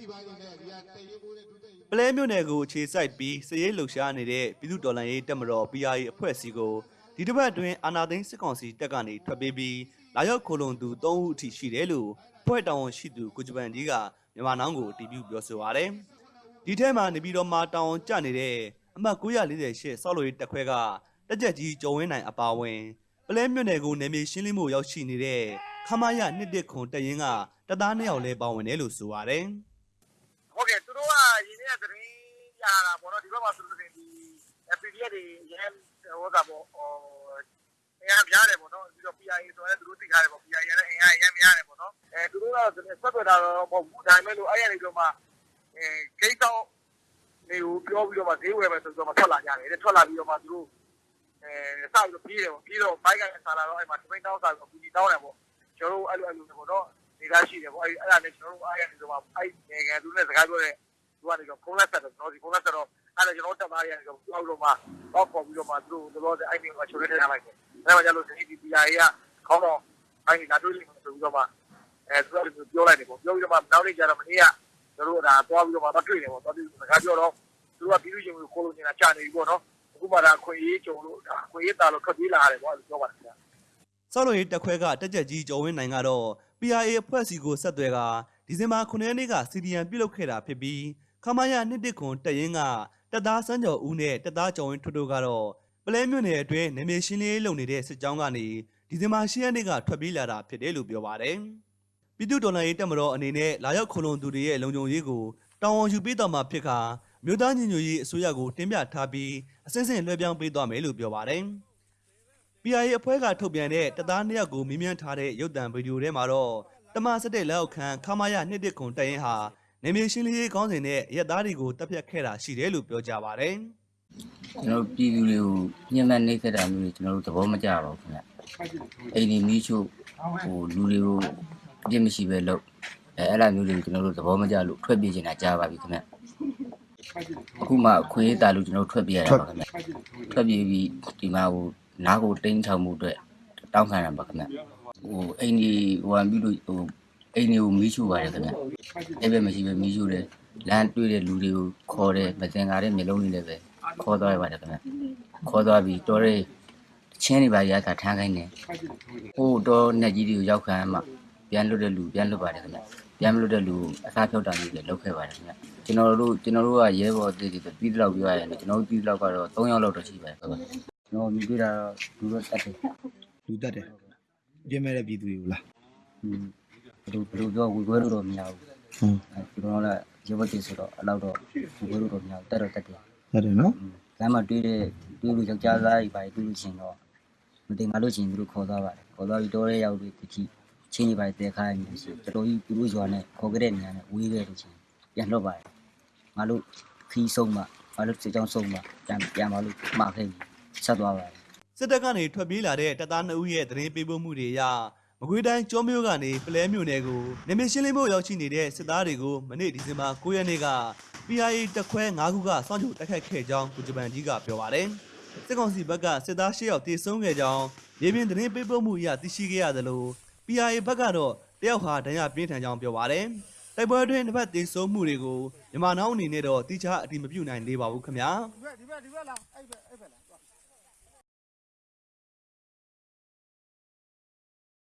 ရှိပါနေတယ်ဒီကတရေကိုတဲ့ဒုတက်ရေပလဲမြို့နယ်ကိုအခြေစိုက်ပြီးစည်ရေးလှုပ်ရှားနေတဲ့ပြည်သူတော်လှန်ရေးတပ်မတော် PRA အဖွဲ့အစည်းကိုဒီတစ်ပတ်အတွင်းအာနာသိန်းစစ်ကောင်စီတပ်ကနေထွက်ပြေးပြီးလာရောက်ခိုလုံသူ3ဦးအထိရှိတယ်လို့ဖွဲ့တောင်ဝန်ရှိသူကိုဂျပန်ကြီးကမြန်မာနောင်းကိုအတည်ပြုပြောဆိုပါရယ်ဒီထဲမှာနေပြည်တော်မှာတောင်ဝန်ကျနေတဲ့အမှတ်948ဆောက်လို့ရေးတပ်ခွဲကတက်ကြက်ကြီးကျော်ဝင်းနိုင်အပါအဝင်ပလဲမြို့နယ်ကိုနယ်မြေရှင်းလင်းမှုရောက်ရှိနေတဲ့ခမရ119ခွန်တပ်ရင်းကတပ်သား2ယောက်လဲပါဝင်တယ်လို့ဆိုပါရယ် ဟုတ်ကဲ့သူတို့ကရင်းနေတဲ့သတင်း ရတာပေါ့နော်ဒီဘက်မှာဆိုလို့ရှိရင်ဒီ PDF တွေရန်ဟိုကပေါ့ဟိုအင်အားများတယ်ပေါ့နော်ပြီးတော့ PIA ဆိုရင်သူတို့သိထားတယ်ပေါ့ PIA နဲ့အင်အားရန်များတယ်ပေါ့နော်အဲသူတို့ကတော့ဆက်သွယ်တာတော့မဟုတ်ဘူးဒါပေမဲ့လို့အဲ့ရနေတော့မှအဲဂိတ်တော့နေကိုပြောပြီးတော့မှဈေးဝယ်မယ်ဆိုတော့မှထွက်လာကြတယ်ထွက်လာပြီးတော့မှသူတို့အဲစပြီးတော့ပြေးတယ်ပေါ့ပြေးတော့ဘိုက်ကလည်းဆာလာတော့အဲ့မှာတပိန်တောင်းစားပြီးတော့ပြီးတောင်းတယ်ပေါ့ကျွန်တော်တို့အဲ့လိုအဲ့လိုပေါ့နော်နေသားရှိတယ်ပေါ့အဲ့အဲ့ဒါနဲ့ကျွန်တော်တို့အားရနေတော့မှအဲ့ငယ်ငယ်သူနဲ့စကားပြောတဲ့ သူကနေတော့ဖုန်းလက်ဆက်တော့ကျွန်တော်ဒီဖုန်းလက်ဆက်တော့အဲ့ဒါကျွန်တော်တက်သားရနေတော့ပြောလို့မှတော့ပေါ်ပြီးတော့မှသူတို့တော့အဲ့ဒီမှာချိုးရဲထားလိုက်တယ်အဲ့မှာကျလို့ဒီ PIA ကခေါင်းတော့အဲ့ဒီလာတွေ့လိမ့်မယ်ဆိုပြီးတော့မှအဲသူကပြောလိုက်တယ်ပေါ့ပြောပြီးတော့မှနောက်နေ့ကျတော့မနေ့ကကျွန်တော်တို့ဒါသွားပြီးတော့မှမတွေ့တယ်ပေါ့သွားပြီးစကားပြောတော့သူကပြီးလို့ရင်ကိုလိုနေတာကြာနေပြီပေါ့နော်အခုမှဒါခွေရေးကြုံလို့ဒါခွေရေးတာလို့ထွက်ပြေးလာရတယ်ပေါ့အဲ့လိုပြောပါတယ်ခင်ဗျာဆောက်လို့ရေးတက်ခွဲကတက်ကြက်ကြီးကျော်ဝင်းနိုင်ကတော့ PRA အဖွဲ့စီကိုဆက်သွယ်ကဒီဇင်ဘာ9ရက်နေ့က CDN ပြုတ်လုပ်ခဲ့တာဖြစ်ပြီး ခမရ119ခွန်တက်ရင်ကတက်သားစန်းကျော်ဦးနဲ့တက်သားကျော်ဝင်းထွတ်တို့ကတော့ပလဲမြို့နယ်အတွင်းနေမြေရှင်းလင်းရေးလုပ်နေတဲ့စစ်ကြောင်းကနေဒီဇင်ဘာ10ရက်နေ့ကထွက်ပြေးလာတာဖြစ်တယ်လို့ပြောပါတယ်။ပြည်သူ့တော်လှန်ရေးတပ်မတော်အနေနဲ့လာရောက်ခုံလုံသူတွေရဲ့လုံခြုံရေးကိုတောင်းဝန်ယူပေးတော်မှာဖြစ်ခါမြို့သားညီညွတ်ရေးအစိုးရကိုတင်ပြထားပြီးအစစ်အစစ်လွှဲပြောင်းပေးသွားမယ်လို့ပြောပါတယ်။ PRA အဖွဲ့ကထုတ်ပြန်တဲ့တပ်သားနှစ်ယောက်ကိုမြင်းမြန်းထားတဲ့ရုပ်သံဗီဒီယိုထဲမှာတော့တမဆက်တဲ့လက်အောက်ခံခမာယနှစ်တစ်ခွန်တရင်ဟာ နေမြေရှင်းလင်းရေးကောင်းစဉ်နဲ့ရက်သားတွေကိုတပ်ဖြတ်ခဲ့တာရှိတယ်လို့ပြောကြပါတယ်ကျွန်တော်တို့ပြည်သူတွေကိုညှဉ်းပန်းနှိပ်စက်တာမျိုးတွေကျွန်တော်တို့သဘောမကျပါဘူးခင်ဗျအိမ်ဒီမီးချို့ဟိုလူတွေကိုအပြစ်မရှိပဲလုပ်အဲအဲ့လိုမျိုးတွေကိုကျွန်တော်တို့သဘောမကျလို့ထွက်ပြေးနေတာကြားပါပြီခင်ဗျအခုမှခွေးတာလို့ကျွန်တော်တို့ထွက်ပြေးရတာပါခင်ဗျထွက်ပြေးပြီးဒီမှာဟိုနားကိုတင်းချောင်မှုအတွက်တောင်းခံရပါခင်ဗျဟိုအိမ်ဒီဟိုအပြီးလို့ဟို အိမ်ဒီကိုမီးချို့ပါတယ်ခင်ဗျအဲ့ဘက်မရှိပဲမီးချို့တယ်လမ်းတွေ့တဲ့လူတွေကိုခေါ်တယ်မစင်ကားတဲ့မျိုးလုံးတွေလည်းပဲခေါ်သွားရပါတယ်ခင်ဗျခေါ်သွားပြီးတော်ရဲချင်းတွေပါရတာထမ်းခိုင်းတယ်ဟိုတော့နဲ့ကြီးတွေကိုရောက်ခံမှပြန်လွတ်တဲ့လူပြန်လွတ်ပါတယ်ခင်ဗျပြန်မလွတ်တဲ့လူအစားဖြောက်တာမျိုးတွေလုပ်ခဲ့ပါတယ်ခင်ဗျကျွန်တော်တို့ကျွန်တော်တို့ကရဲဘော်အသေးသေးပြီးတော့ပြောရရင်ကျွန်တော်တို့ပြီးတော့ကတော့3ယောက်လောက်တော့ရှိပါတယ်ခင်ဗျကျွန်တော်မြင်တွေ့တာတော့လူတော့တက်တယ်လူတက်တယ်ပြင်းမဲ့တဲ့ပြည်သူတွေကိုလားဟင်း ဘယ်လိုဘယ်လိုပြောဝေခွဲလို့တော့မရဘူးဟွန်းအဲကျွန်တော်ကလည်းရေဘတ်ကြီးဆိုတော့အဲ့လောက်တော့ဝေခွဲလို့တော့မရဘူးတက်တော့တက်တယ်ဟုတ်တယ်နော်လမ်းမှာတွေ့တဲ့တွေ့လို့ယောက်ျားသားကြီးပါတွေ့လို့ချင်းတော့မတင်ငါလို့ချင်းသူတို့ခေါ်သွားပါတယ်ခေါ်သွားပြီးတော့တဲ့ရောက်ပြီးတချိချင်းကြီးပါတဲခိုင်းနေစီတော်တော်ကြီးသူတို့ရွာနဲ့ခေါ်ကြတဲ့နေရာနဲ့ဝေးခဲ့လို့ချင်းပြန်လွတ်ပါတယ်ငါတို့ခီးဆုံးမှငါတို့စစ်ကြောင်းဆုံးမှပြန်ပြန်ပါလို့မှားခဲ့ပြီဆက်သွားပါတယ်စစ်တပ်ကနေထွက်ပြေးလာတဲ့တပ်သား2ဦးရဲ့သတင်းပေးပို့မှုတွေအရ မကွေးတိုင်းကျောမြို့ကနေပလဲမြို့နယ်ကိုနေမြေရှင်းလင်းဖို့ရောက်ရှိနေတဲ့စစ်သားတွေကိုမနေ့ဒီဇင်ဘာ9ရက်နေ့က PRA တပ်ခွဲ9ခုကစောင့်ကြိုတိုက်ခိုက်ခဲ့ကြောင်းကုဂျပန်ကြီးကပြောပါတယ်စစ်ကောင်စီဘက်ကစစ်သား10ယောက်တေဆုံးခဲ့ကြောင်းရေပြင်သတင်းပေးပို့မှုအရသိရှိခဲ့ရသလို PRA ဘက်ကတော့တယောက်ဟာဒဏ်ရာပြင်းထန်ကြောင်းပြောပါတယ်တိုက်ပွဲအတွင်းတစ်ဖက်တေဆုံးမှုတွေကိုမြန်မာနောင်အနေနဲ့တော့တိကျအတိမပြုနိုင်သေးပါဘူးခင်ဗျာဒီဘက်ဒီဘက်ဒီဘက်လာအဲ့ဘက်အဲ့ဘက်လာ